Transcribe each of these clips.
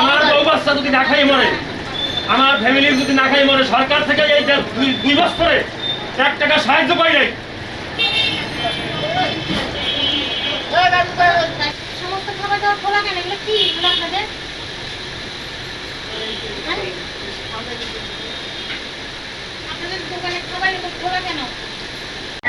আমার বউ বাচ্চা যদি না খাই মরে আমার ফ্যামিলির যদি না খাই মরে সরকার থেকে এই দুই বছরে এক টাকা সাহায্য পাই নাই। সমস্ত খাবার দাবার খোলা কেন? এগুলো কি? এগুলো আপনাদের? আপনাদের দোকানে খাবার খোলা কেন?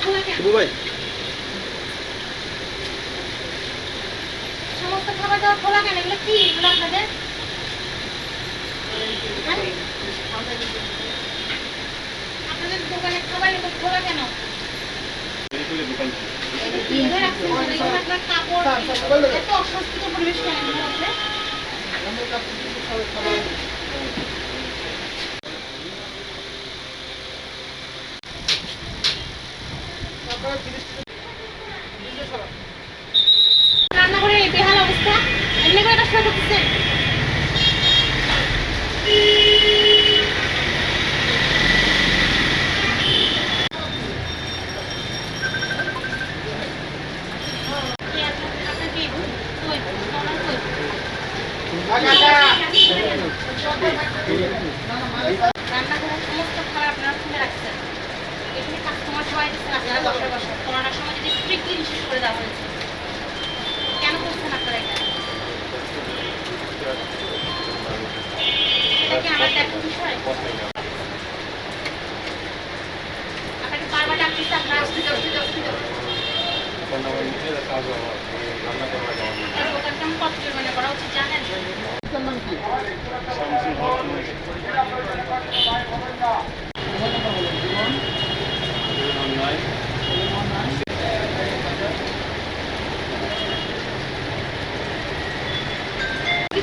খোলা কেন সমস্ত খাবার দাবার খোলা কেন? এগুলো কি? এগুলো আপনাদের? হ্যাঁ? আপনাদের দোকানে খাবার এগুলো খোলা কেন? কাপড় এত অস্বস্তিকর পরিবেশ কেন এগুলোর এই বেহাল অবস্থা এমনি করে কাজটা করতেছেন কি আপনার- আপনার কি? কই? আমার কই? রান্নাঘরের সমস্ত খাবার আপনারা খুলে রাখছেন এখানে কাস্টমার সবাই দিচ্ছেন আপনারা বসে বসে করোনার সময় যদি স্ট্রিক্টলি নিষেধ করে দেওয়া হয়েছে কেন করছেন আপনারা এটা এটা কি আমার দেখার বিষয় আপনাকে বারবার ডাকতেছি আপনারা আসতে যাও আসতে যাও আসতে যাও এই দোকানটা আমি কত জরিমানা করা উচিত জানেন কি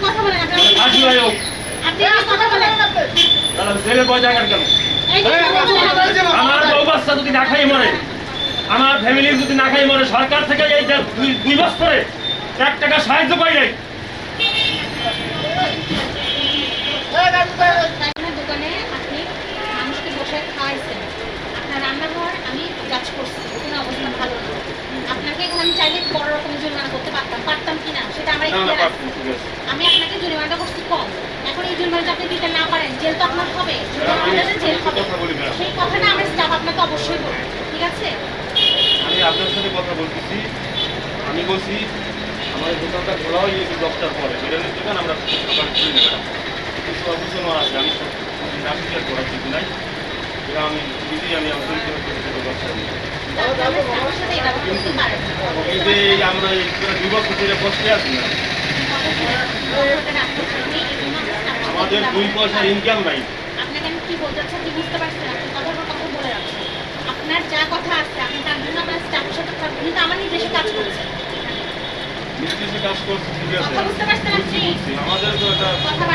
কথা বলেন আপনি কথা বলেন? জেলে কেন? বলেন। আমার বউ বাচ্চা যদি না খাই মরে আমার ফ্যামিলির যদি না খাই মরে সরকার থেকে এই দুই বছরে এক টাকা সাহায্য পাই নাই। দোকানে আপনি মানুষকে বসে খাওয়াইছেন। আপনার রান্নাঘর আমি যাচ করছি ওখানে অবস্থা ভালো না। আপনাকে এখানে আমি চাইলে বড় রকমের জরিমানা করতে পারতাম পারতাম কি না সেটা আমরা। আমি আপনাকে জরিমানাটা করছি কম। এখন এই জরিমানাটা আপনি দিতে না পারেন জেল তো আপনার হবে জেল হবে। সেই কথাটা আমার স্টাফ আপনাকে অবশ্যই বলবে ঠিক আছে? আমি আপনার সাথে কথা বলতেছি। আমি বলছি আমাদের দোকানটা খোলা হয় এই দশটার পরে। বিরিয়ানির দোকান আমরা সকালে খুলে নেবেন কিছু অবসর আছে আমি আর করার কিছু নাই। এটা আমি নিজেই আমি আপনার করে পারেন এই যে আমরা দুই বছর ধরে বসে আছি না। আমাদের দুই পয়সার ইনকাম নাই আপনাকে আমি কি বলতে চাচ্ছি বুঝতে পারছেন আপনি কথার কথা বলে রাখছেন আপনার যা কথা আছে আপনি তার জন্য আপনার স্টাফের সাথে থাকবেন কিন্তু আমার নিজের কাজ করছে। নিজের কাজ করছি ঠিক আছে। বুঝতে পারছেন আপনি? আমাদের তো এটা কথা